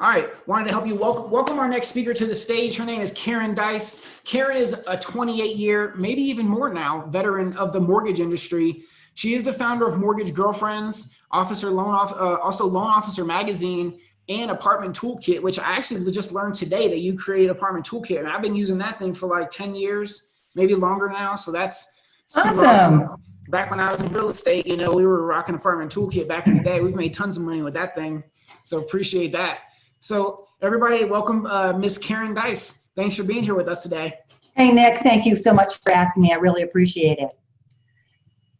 All right, wanted to help you welcome, welcome our next speaker to the stage. Her name is Karen Deis. Karen is a 28 year, maybe even more now, veteran of the mortgage industry. She is the founder of Mortgage Girlfriends, Officer Loan Off, uh, also Loan Officer Magazine, and Apartment Toolkit, which I actually just learned today that you created Apartment Toolkit, and I've been using that thing for like 10 years, maybe longer now. So that's awesome. awesome. Back when I was in real estate, you know, we were rocking Apartment Toolkit back in the day. We've made tons of money with that thing, so appreciate that. So everybody, welcome uh, Miss Karen Deis. Thanks for being here with us today. Hey, Nick, thank you so much for asking me. I really appreciate it.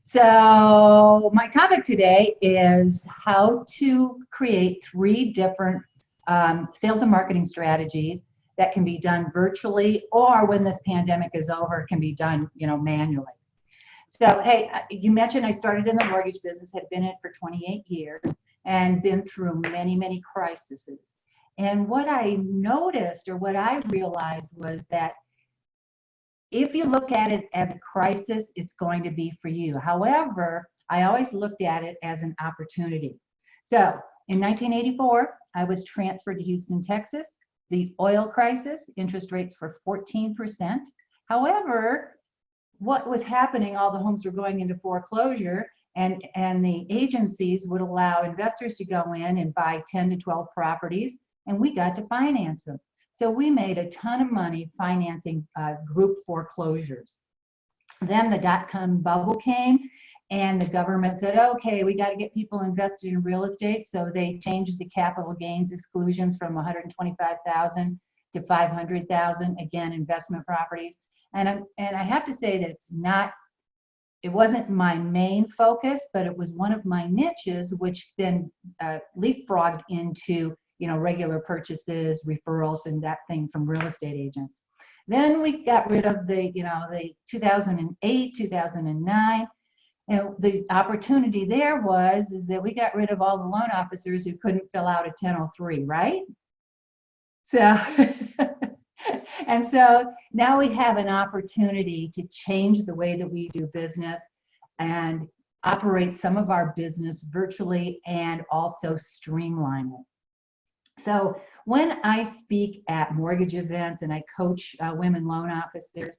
So my topic today is how to create three different um, sales and marketing strategies that can be done virtually or when this pandemic is over, can be done you know, manually. So, hey, uh, you mentioned I started in the mortgage business, had been in it for 28 years and been through many, many crises. And what I noticed or what I realized was that if you look at it as a crisis, it's going to be for you. However, I always looked at it as an opportunity. So in 1984, I was transferred to Houston, Texas. The oil crisis, interest rates were 14%. However, what was happening, all the homes were going into foreclosure and, and the agencies would allow investors to go in and buy 10 to 12 properties and we got to finance them. So we made a ton of money financing uh, group foreclosures. Then the dot-com bubble came and the government said, okay, we got to get people invested in real estate. So they changed the capital gains exclusions from 125,000 to 500,000, again, investment properties. And, I'm, and I have to say that it's not, it wasn't my main focus, but it was one of my niches, which then uh, leapfrogged into you know, regular purchases, referrals, and that thing from real estate agents. Then we got rid of the, you know, the 2008, 2009. And the opportunity there was is that we got rid of all the loan officers who couldn't fill out a 1003, right? So, and so now we have an opportunity to change the way that we do business and operate some of our business virtually and also streamline it. So when I speak at mortgage events and I coach uh, women loan officers,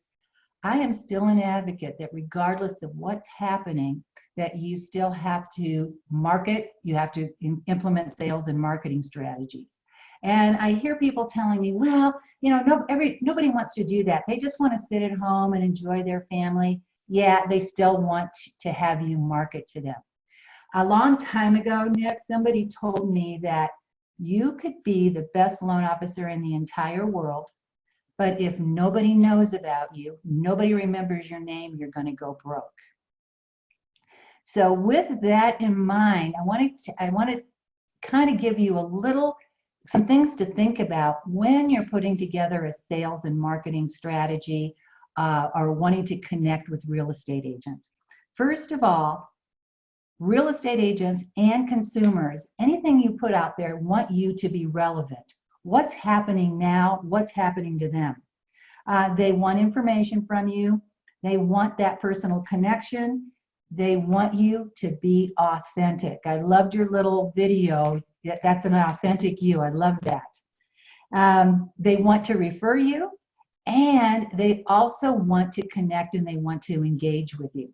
I am still an advocate that regardless of what's happening, that you still have to market, you have to implement sales and marketing strategies. And I hear people telling me, well, you know, no, every, nobody wants to do that. They just want to sit at home and enjoy their family. Yeah, they still want to have you market to them. A long time ago, Nick, somebody told me that you could be the best loan officer in the entire world, but if nobody knows about you, nobody remembers your name, you're going to go broke. So with that in mind, I wanted to, I want to kind of give you a little some things to think about when you're putting together a sales and marketing strategy uh, or wanting to connect with real estate agents. First of all, real estate agents and consumers, anything you put out there want you to be relevant. What's happening now? What's happening to them? Uh, they want information from you. They want that personal connection. They want you to be authentic. I loved your little video. That's an authentic you. I love that. Um, they want to refer you and they also want to connect and they want to engage with you.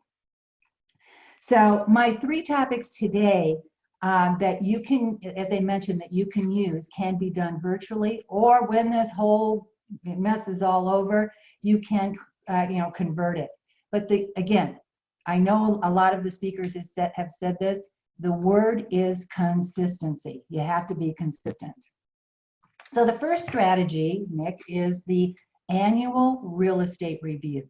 So my three topics today um, that you can, as I mentioned, that you can use can be done virtually or when this whole mess is all over, you can, uh, you know, convert it. But the, again, I know a lot of the speakers said, have said this, the word is consistency. You have to be consistent. So the first strategy, Nick, is the annual real estate review.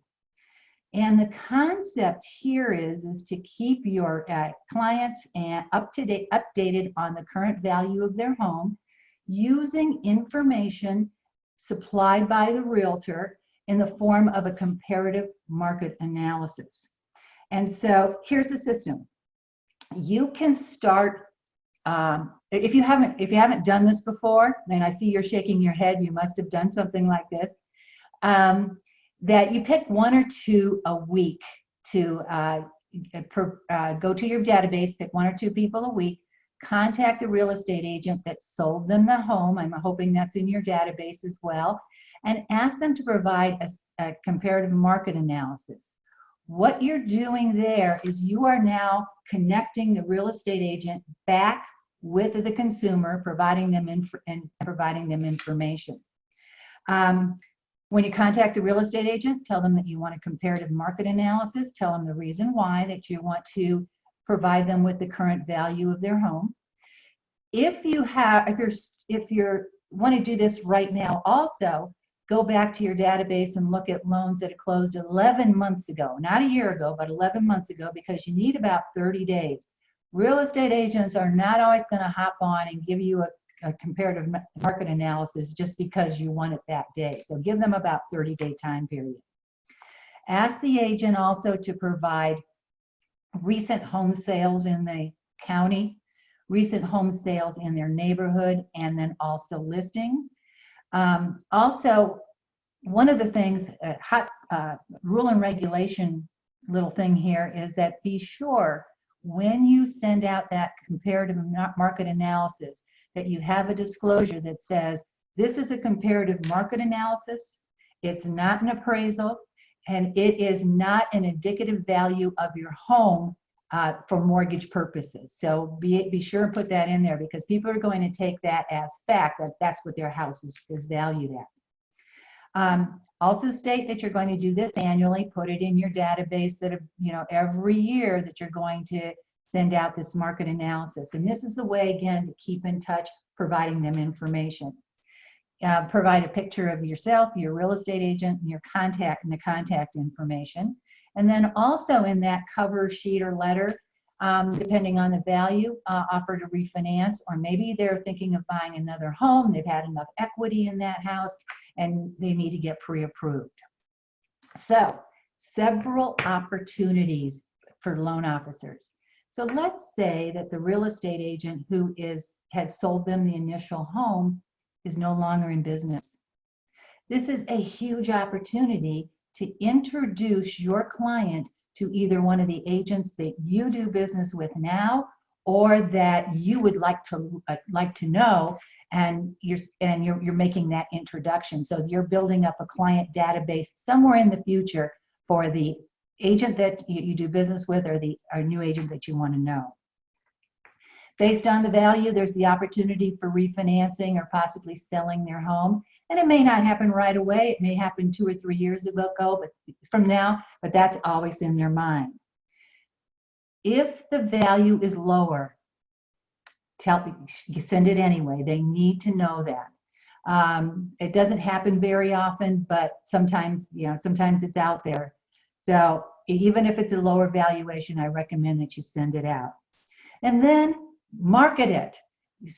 And the concept here is, is to keep your uh, clients and up to date, updated on the current value of their home using information supplied by the realtor in the form of a comparative market analysis. And so here's the system. You can start um, if you haven't if you haven't done this before, and I see you're shaking your head, you must have done something like this. Um, that you pick one or two a week to uh, per, uh, go to your database, pick one or two people a week contact the real estate agent that sold them the home. I'm hoping that's in your database as well. And ask them to provide a comparative market analysis. What you're doing there is you are now connecting the real estate agent back with the consumer, providing them inf- and providing them information. Um, when you contact the real estate agent, tell them that you want a comparative market analysis, tell them the reason why that you want to provide them with the current value of their home. If you have, if you're, if you're, want to do this right now also, go back to your database and look at loans that closed 11 months ago, not a year ago, but 11 months ago, because you need about 30 days. Real estate agents are not always going to hop on and give you a, a comparative market analysis just because you want it that day. So give them about 30 day time period. Ask the agent also to provide recent home sales in the county, recent home sales in their neighborhood, and then also listings. Um, also, one of the things, uh, hot uh, rule and regulation little thing here is that be sure when you send out that comparative market analysis that you have a disclosure that says this is a comparative market analysis, it's not an appraisal, and it is not an indicative value of your home uh, for mortgage purposes. So be, be sure and put that in there because people are going to take that as fact that that's what their house is, is valued at. Um, also state that you're going to do this annually, put it in your database that, you know, every year that you're going to send out this market analysis. And this is the way, again, to keep in touch, providing them information. Uh, provide a picture of yourself, your real estate agent, and your contact and the contact information. And then also in that cover sheet or letter, um, depending on the value, uh, offer to refinance, or maybe they're thinking of buying another home. They've had enough equity in that house and they need to get pre-approved. So several opportunities for loan officers. So let's say that the real estate agent who is had sold them the initial home is no longer in business. This is a huge opportunity to introduce your client to either one of the agents that you do business with now or that you would like to uh, like to know and you're and you're, you're making that introduction so you're building up a client database somewhere in the future for the agent that you, you do business with or the or new agent that you want to know. Based on the value there's the opportunity for refinancing or possibly selling their home. And it may not happen right away. It may happen two or three years ago but from now but that's always in their mind. If the value is lower tell send it anyway. They need to know that. Um, it doesn't happen very often but sometimes you know sometimes it's out there so even if it's a lower valuation i recommend that you send it out and then market it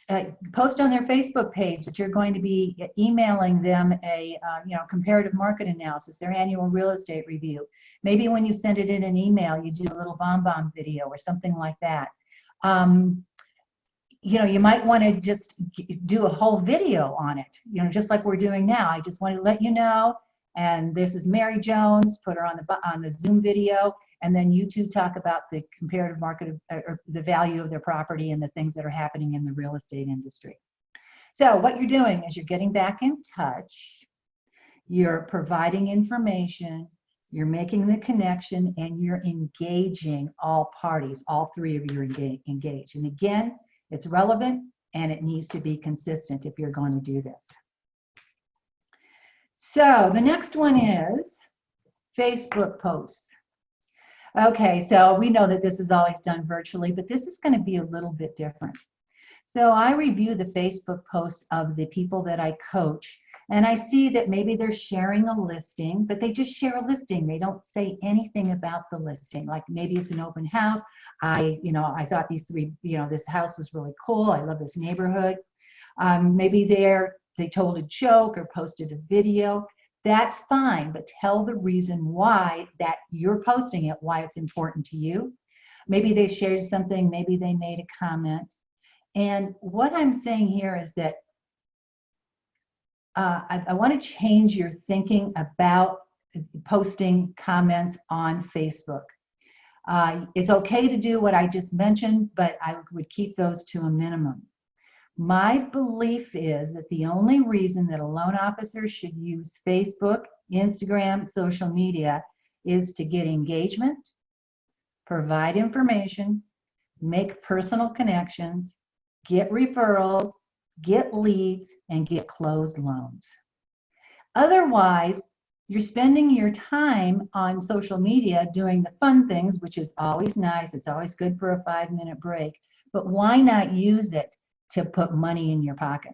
uh, post on their facebook page that you're going to be emailing them a uh, you know comparative market analysis their annual real estate review maybe when you send it in an email you do a little BombBomb video or something like that um, you know, you might want to just do a whole video on it, you know, just like we're doing now. I just want to let you know. And this is Mary Jones, put her on the on the Zoom video, and then you two talk about the comparative market of, uh, or the value of their property and the things that are happening in the real estate industry. So what you're doing is you're getting back in touch, you're providing information, you're making the connection, and you're engaging all parties. All three of you are engaged. And again, it's relevant and it needs to be consistent if you're going to do this. So the next one is Facebook posts. Okay, so we know that this is always done virtually, but this is going to be a little bit different. So I review the Facebook posts of the people that I coach and I see that maybe they're sharing a listing, but they just share a listing. They don't say anything about the listing. Like maybe it's an open house. I, you know, I thought these three, you know, this house was really cool. I love this neighborhood. Um, maybe they're, they told a joke or posted a video. That's fine, but tell the reason why that you're posting it, why it's important to you. Maybe they shared something, maybe they made a comment. And what I'm saying here is that uh, I, I want to change your thinking about posting comments on Facebook. Uh, it's okay to do what I just mentioned, but I would keep those to a minimum. My belief is that the only reason that a loan officer should use Facebook, Instagram, social media is to get engagement, provide information, make personal connections, get referrals, get leads, and get closed loans. Otherwise, you're spending your time on social media doing the fun things, which is always nice. It's always good for a five minute break. But why not use it to put money in your pocket?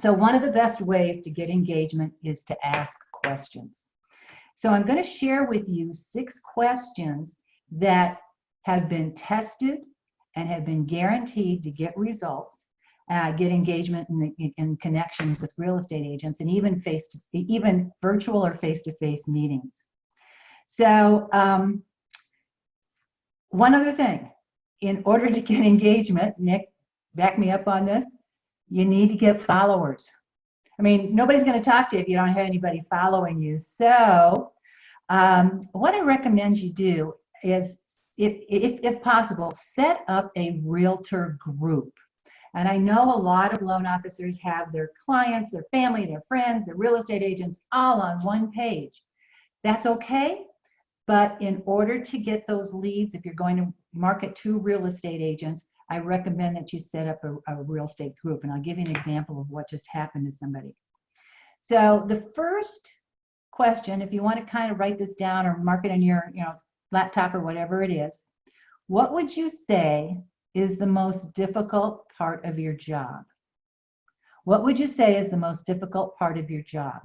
So, one of the best ways to get engagement is to ask questions. So, I'm going to share with you six questions that have been tested and have been guaranteed to get results uh, get engagement and, and connections with real estate agents and even face to even virtual or face-to-face meetings so um, one other thing in order to get engagement nick back me up on this you need to get followers i mean nobody's going to talk to you if you don't have anybody following you so um, what i recommend you do is if, if, if possible set up a realtor group and I know a lot of loan officers have their clients, their family, their friends, their real estate agents all on one page. That's okay. But in order to get those leads, if you're going to market to real estate agents, I recommend that you set up a, a real estate group. And I'll give you an example of what just happened to somebody. So the first question, if you want to kind of write this down or mark it in your you know, laptop or whatever it is, what would you say is the most difficult part of your job? What would you say is the most difficult part of your job?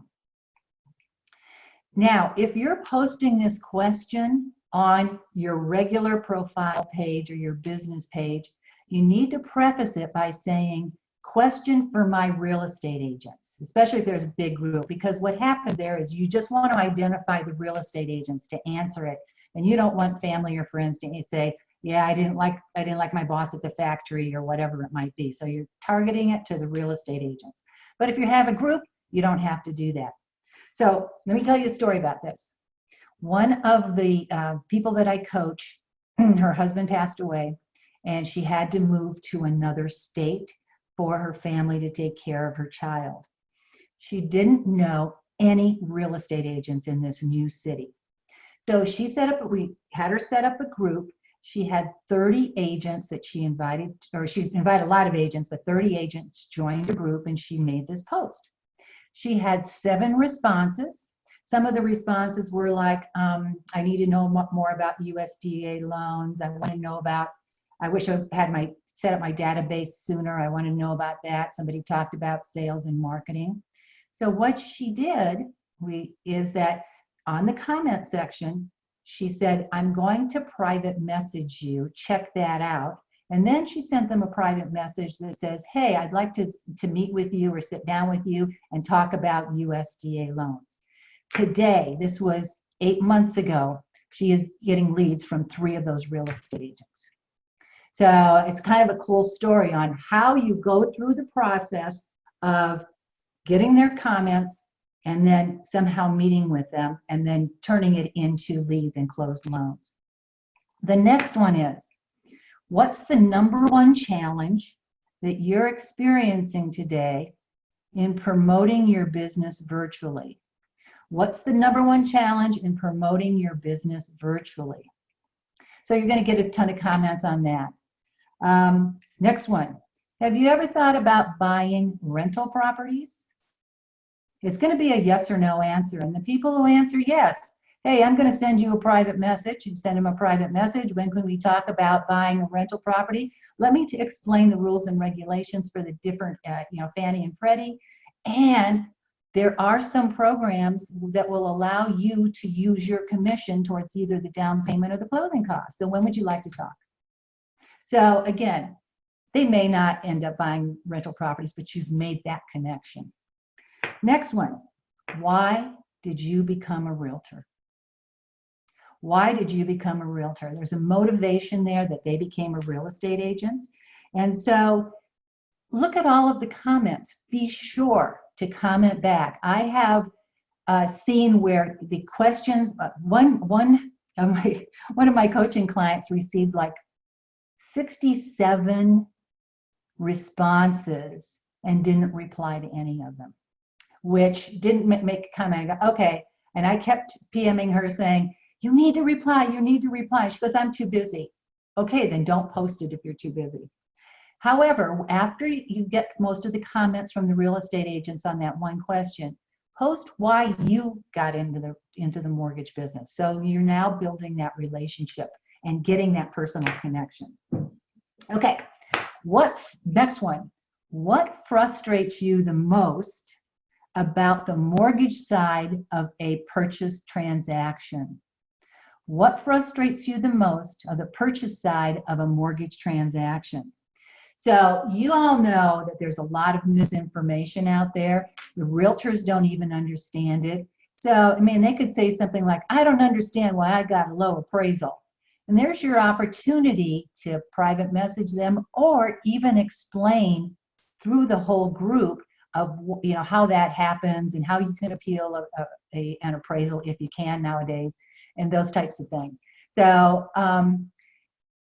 Now, if you're posting this question on your regular profile page or your business page, you need to preface it by saying, question for my real estate agents, especially if there's a big group, because what happens there is you just want to identify the real estate agents to answer it. And you don't want family or friends to say, yeah i didn't like i didn't like my boss at the factory or whatever it might be. So you're targeting it to the real estate agents. But if you have a group you don't have to do that. So let me tell you a story about this. One of the uh, people that i coach her husband passed away and she had to move to another state for her family to take care of her child she didn't know any real estate agents in this new city so she set up we had her set up a group she had 30 agents that she invited, or she invited a lot of agents, but 30 agents joined a group and she made this post. She had seven responses. Some of the responses were like, um, I need to know more about the USDA loans. I want to know about, I wish I had my set up my database sooner. I want to know about that. Somebody talked about sales and marketing. So what she did we, is that on the comment section, she said, I'm going to private message you, check that out. And then she sent them a private message that says, hey, I'd like to, to meet with you or sit down with you and talk about USDA loans. Today, this was eight months ago, she is getting leads from three of those real estate agents. So it's kind of a cool story on how you go through the process of getting their comments, and then somehow meeting with them and then turning it into leads and closed loans. The next one is, what's the number one challenge that you're experiencing today in promoting your business virtually? What's the number one challenge in promoting your business virtually? So you're going to get a ton of comments on that. Um, next one. Have you ever thought about buying rental properties? It's going to be a yes or no answer. And the people who answer yes, hey, I'm going to send you a private message. You send them a private message. When can we talk about buying a rental property? Let me explain the rules and regulations for the different, uh, you know, Fannie and Freddie. And there are some programs that will allow you to use your commission towards either the down payment or the closing costs. So when would you like to talk? So again, they may not end up buying rental properties, but you've made that connection. Next one, why did you become a realtor? Why did you become a realtor? There's a motivation there that they became a real estate agent. And so look at all of the comments. Be sure to comment back. I have uh, seen where the questions, uh, one, one uh, my, one of my coaching clients received like 67 responses and didn't reply to any of them, which didn't make a comment. I go, okay. And I kept PMing her saying, you need to reply, you need to reply. She goes, I'm too busy. Okay, then don't post it if you're too busy. However, after you get most of the comments from the real estate agents on that one question, post why you got into the into the mortgage business. So you're now building that relationship and getting that personal connection. Okay, what next one? What frustrates you the most about the mortgage side of a purchase transaction? What frustrates you the most of the purchase side of a mortgage transaction? So you all know that there's a lot of misinformation out there. The realtors don't even understand it. So, I mean, they could say something like, I don't understand why I got a low appraisal. And there's your opportunity to private message them or even explain through the whole group of you know how that happens and how you can appeal a, a, a- an appraisal if you can nowadays and those types of things. So um,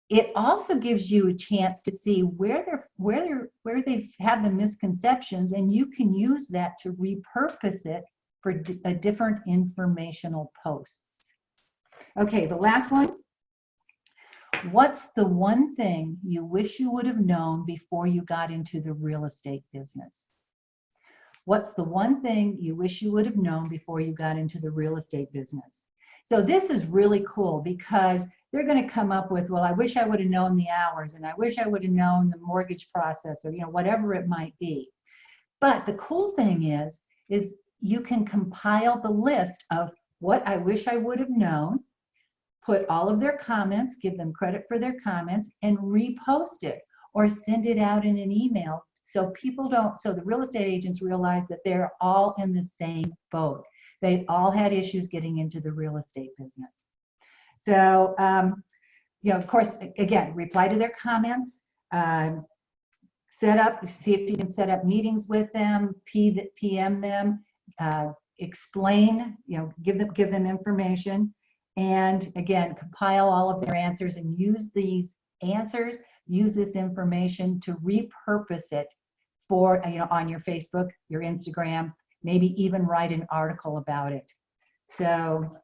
it also gives you a chance to see where they're where they're where they've the misconceptions and you can use that to repurpose it for a different informational posts. Okay, the last one. What's the one thing you wish you would have known before you got into the real estate business? What's the one thing you wish you would have known before you got into the real estate business? So this is really cool because they're going to come up with, well, I wish I would have known the hours and I wish I would have known the mortgage process or, you know, whatever it might be. But the cool thing is, is you can compile the list of what I wish I would have known, put all of their comments, give them credit for their comments and repost it or send it out in an email so people don't, so the real estate agents realize that they're all in the same boat. They all had issues getting into the real estate business. So, um, you know, of course, again, reply to their comments, um, set up, see if you can set up meetings with them, PM them, uh, explain, you know, give them, give them information. And again, compile all of their answers and use these answers, use this information to repurpose it for, uh, you know, on your Facebook, your Instagram, maybe even write an article about it. So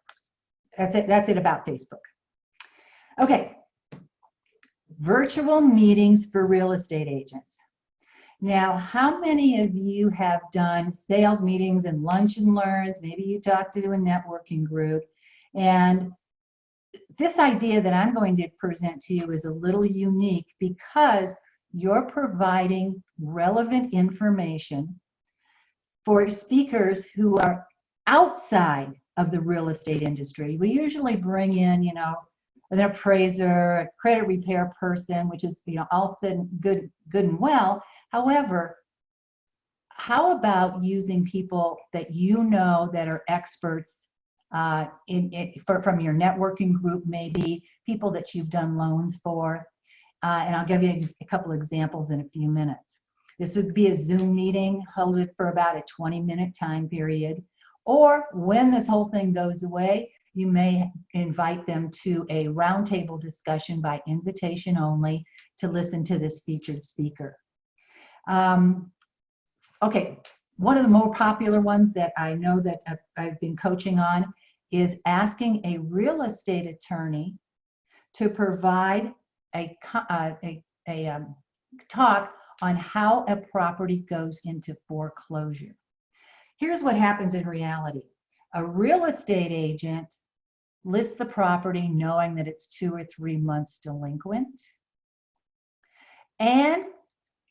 that's it, that's it about Facebook. Okay. Virtual meetings for real estate agents. Now, how many of you have done sales meetings and lunch and learns? Maybe you talked to a networking group. And this idea that I'm going to present to you is a little unique because you're providing relevant information for speakers who are outside of the real estate industry. We usually bring in, you know, an appraiser, a credit repair person, which is, you know, all said good, good and well. However, how about using people that you know that are experts uh, in, in for, from your networking group, maybe people that you've done loans for, uh, and I'll give you a couple examples in a few minutes. This would be a Zoom meeting, hold it for about a 20 minute time period. Or when this whole thing goes away, you may invite them to a roundtable discussion by invitation only to listen to this featured speaker. Um, okay, one of the more popular ones that I know that I've, I've been coaching on is asking a real estate attorney to provide a, uh, a, a um, talk on how a property goes into foreclosure. Here's what happens in reality. A real estate agent lists the property knowing that it's two or three months delinquent. And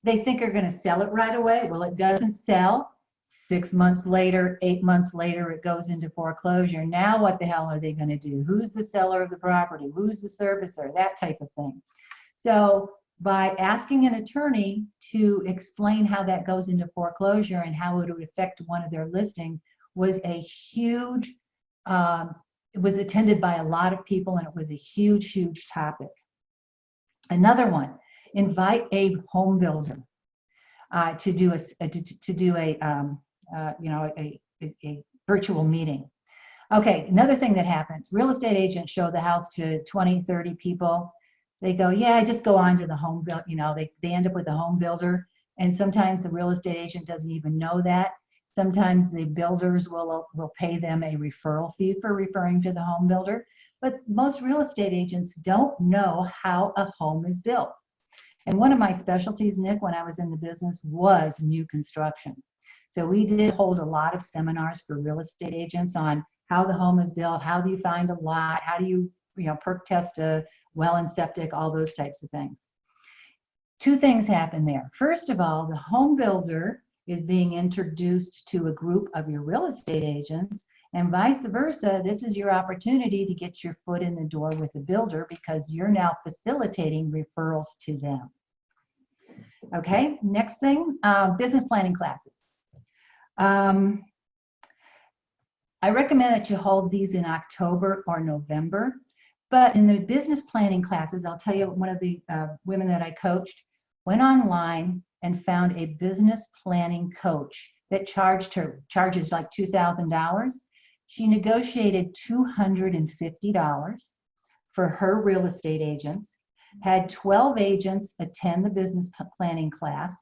they think they're going to sell it right away. Well, it doesn't sell. Six months later, eight months later, it goes into foreclosure. Now, what the hell are they going to do? Who's the seller of the property? Who's the servicer? That type of thing. So, by asking an attorney to explain how that goes into foreclosure and how it would affect one of their listings was a huge, um, it was attended by a lot of people and it was a huge, huge topic. Another one, invite a home builder uh, to do a, s- uh, to, to do a, um, uh, you know, a, a, a virtual meeting. Okay, another thing that happens, real estate agents show the house to 20, 30 people. They go, yeah, I just go on to the home build, you know, they, they end up with a home builder. And sometimes the real estate agent doesn't even know that. Sometimes the builders will, will pay them a referral fee for referring to the home builder. But most real estate agents don't know how a home is built. And one of my specialties, Nick, when I was in the business was new construction. So we did hold a lot of seminars for real estate agents on how the home is built, how do you find a lot, how do you, you know, perk test a well and septic, all those types of things. Two things happen there. First of all, the home builder is being introduced to a group of your real estate agents and vice versa. This is your opportunity to get your foot in the door with the builder because you're now facilitating referrals to them. Okay, next thing, uh, business planning classes. Um, I recommend that you hold these in October or November. But in the business planning classes, I'll tell you, one of the uh, women that I coached went online and found a business planning coach that charged her charges like $2,000. She negotiated $250 for her real estate agents, had 12 agents attend the business planning class.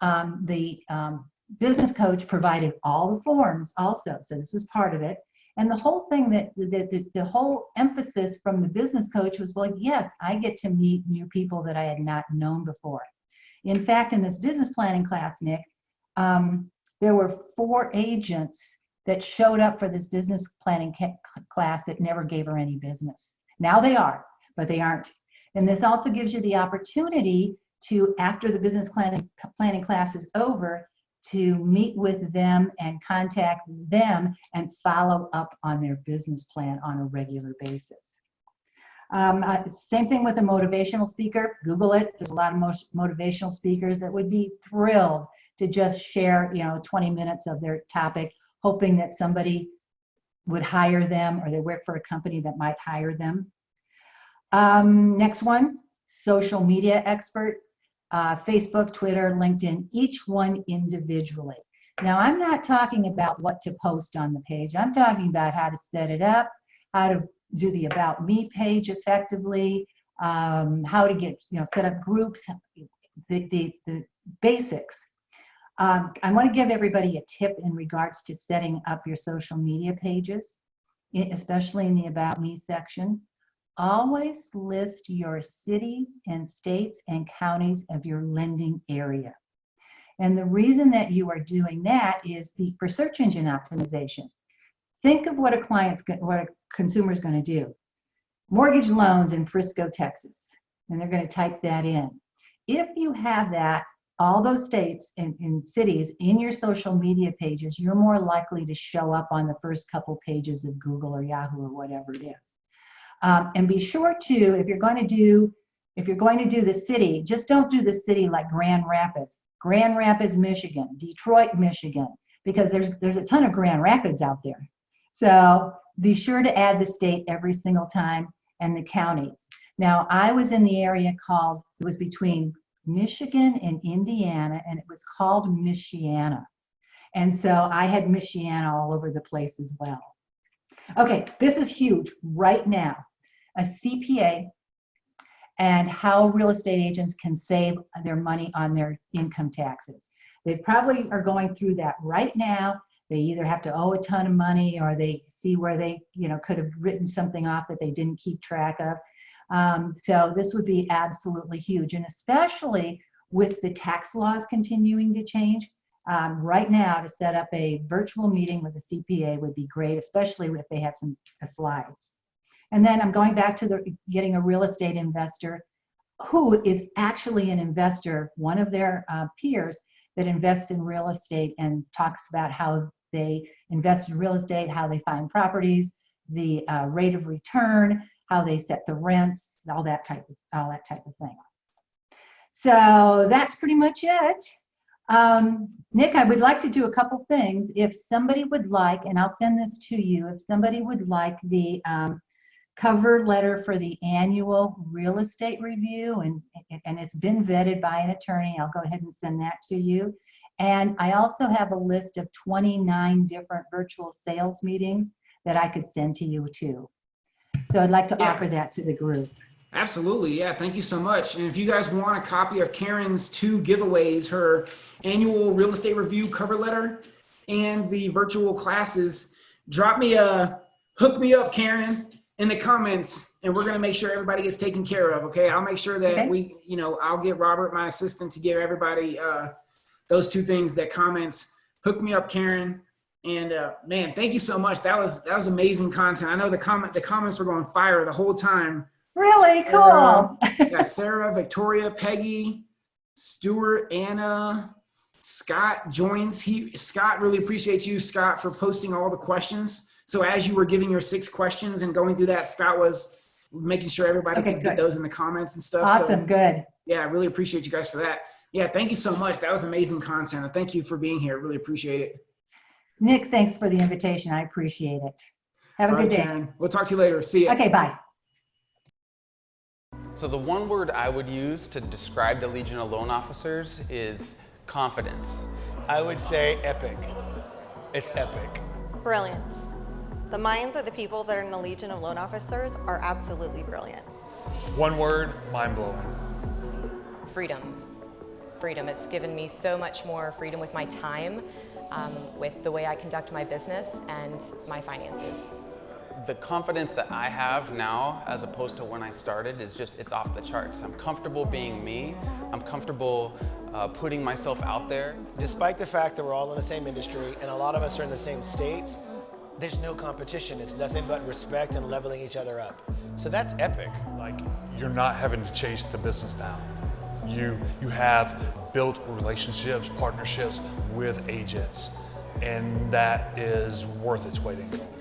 Um, the um, business coach provided all the forms also, so this was part of it. And the whole thing that the, the, the whole emphasis from the business coach was like, yes, I get to meet new people that I had not known before. In fact, in this business planning class, Nick, um, there were four agents that showed up for this business planning class that never gave her any business. Now they are, but they aren't. And this also gives you the opportunity to, after the business planning, planning class is over, to meet with them and contact them and follow up on their business plan on a regular basis. Um, uh, same thing with a motivational speaker. Google it. There's a lot of motivational speakers that would be thrilled to just share, you know, 20 minutes of their topic, hoping that somebody would hire them or they work for a company that might hire them. Um, next one, social media expert uh, Facebook, Twitter, LinkedIn, each one individually. Now, I'm not talking about what to post on the page. I'm talking about how to set it up, how to do the About Me page effectively, um, how to get, you know, set up groups, the, the, the basics. Um, I want to give everybody a tip in regards to setting up your social media pages, especially in the About Me section always list your cities and states and counties of your lending area. And the reason that you are doing that is for search engine optimization. Think of what a client's, what a consumer is going to do. Mortgage loans in Frisco, Texas, and they're going to type that in. If you have that, all those states and, and cities in your social media pages, you're more likely to show up on the first couple pages of Google or Yahoo or whatever it is. Um, and be sure to, if you're going to do, if you're going to do the city, just don't do the city like Grand Rapids. Grand Rapids, Michigan, Detroit, Michigan, because there's there's a ton of Grand Rapids out there. So be sure to add the state every single time and the counties. Now I was in the area called, it was between Michigan and Indiana, and it was called Michiana. And so I had Michiana all over the place as well. Okay, this is huge right now. A CPA and how real estate agents can save their money on their income taxes. They probably are going through that right now. They either have to owe a ton of money or they see where they, you know, could have written something off that they didn't keep track of. Um, so this would be absolutely huge. And especially with the tax laws continuing to change, um, right now to set up a virtual meeting with a CPA would be great, especially if they have some uh, slides. And then I'm going back to the getting a real estate investor who is actually an investor, one of their uh, peers that invests in real estate and talks about how they invest in real estate, how they find properties, the uh, rate of return, how they set the rents, all that type of all that type of thing. So that's pretty much it. Um, Nick, I would like to do a couple things. If somebody would like, and I'll send this to you, if somebody would like the um, cover letter for the annual real estate review, and, and it's been vetted by an attorney, I'll go ahead and send that to you. And I also have a list of 29 different virtual sales meetings that I could send to you too. So I'd like to Yeah. offer that to the group. Absolutely. Yeah. Thank you so much. And if you guys want a copy of Karen's two giveaways, her annual real estate review cover letter and the virtual classes, drop me a hook me up, Karen, in the comments and we're going to make sure everybody gets taken care of. Okay. I'll make sure that Okay. we, you know, I'll get Robert, my assistant, to give everybody uh, those two things that comments. Hook me up, Karen. And uh, man, thank you so much. That was that was amazing content. I know the comment the comments were going fire the whole time. Really Sarah. cool. Got Sarah, Victoria, Peggy, Stuart, Anna, Scott joins. He Scott really appreciates you, Scott, for posting all the questions. So as you were giving your six questions and going through that, Scott was making sure everybody Okay, could get those in the comments and stuff. Awesome, So good. yeah, I really appreciate you guys for that. Yeah, thank you so much. That was amazing content. And Thank you for being here. Really appreciate it. Nick, thanks for the invitation. I appreciate it. Have a All good right, day. Karen. We'll talk to you later. See ya. Okay, bye. So the one word I would use to describe the Legion of Loan Officers is confidence. I would say epic. It's epic. Brilliance. The minds of the people that are in the Legion of Loan Officers are absolutely brilliant. One word, mind blowing. freedom. Freedom. It's given me so much more freedom with my time, um, with the way I conduct my business and my finances. The confidence that I have now, as opposed to when I started, is just, it's off the charts. I'm comfortable being me. I'm comfortable uh, putting myself out there. Despite the fact that we're all in the same industry and a lot of us are in the same states, there's no competition. It's nothing but respect and leveling each other up. So that's epic. Like you're not having to chase the business down. You you have built relationships, partnerships with agents, and that is worth its weight in gold.